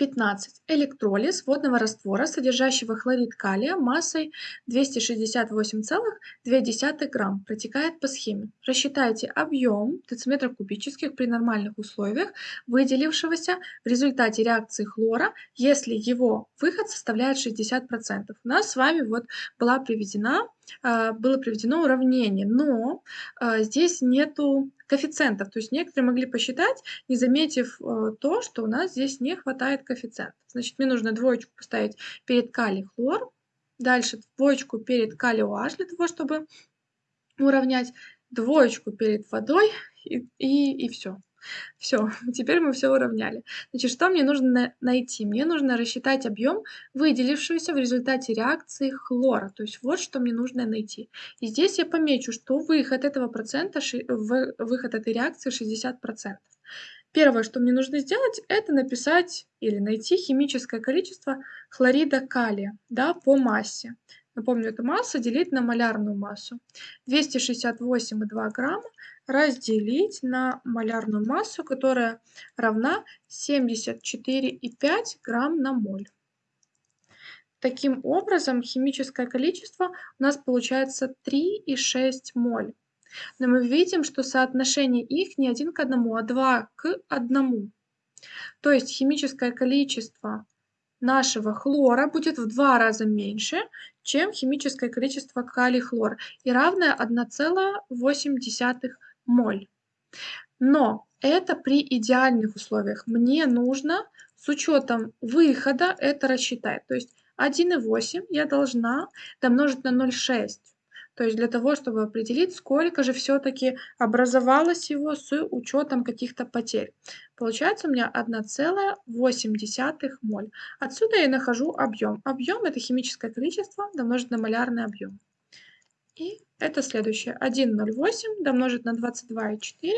15. Электролиз водного раствора, содержащего хлорид калия массой 268,2 грамм, протекает по схеме. Рассчитайте объем дециметров кубических при нормальных условиях, выделившегося в результате реакции хлора, если его выход составляет 60%. У нас с вами вот была приведена было приведено уравнение, но а, здесь нету коэффициентов. То есть некоторые могли посчитать, не заметив э, то, что у нас здесь не хватает коэффициентов. Значит, мне нужно двоечку поставить перед калий хлор, дальше двоечку перед калий OH для того, чтобы уравнять, двоечку перед водой и, и, и все. Все, теперь мы все уравняли. Значит, что мне нужно найти? Мне нужно рассчитать объем выделившегося в результате реакции хлора. То есть вот что мне нужно найти. И здесь я помечу, что выход этого процента, выход этой реакции 60%. Первое, что мне нужно сделать, это написать или найти химическое количество хлорида калия да, по массе. Напомню, это масса делить на малярную массу. 268,2 грамма разделить на малярную массу, которая равна 74,5 грамм на моль. Таким образом, химическое количество у нас получается 3,6 моль. Но мы видим, что соотношение их не один к одному, а 2 к одному. То есть химическое количество нашего хлора будет в два раза меньше, чем химическое количество калий-хлор и равное 1,8 моль. Но это при идеальных условиях. Мне нужно с учетом выхода это рассчитать. То есть 1,8 я должна домножить на 0,6. То есть для того, чтобы определить, сколько же все-таки образовалось его с учетом каких-то потерь. Получается у меня 1,8 моль. Отсюда я нахожу объем. Объем это химическое количество домножить на малярный объем. И это следующее. 1,08 домножить на 22,4.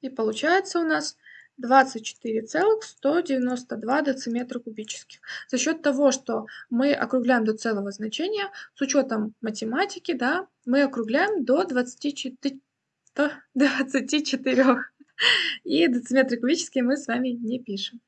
И получается у нас 24,192 дециметра кубических. За счет того, что мы округляем до целого значения, с учетом математики, да, мы округляем до 24, до 24. И дециметры кубические мы с вами не пишем.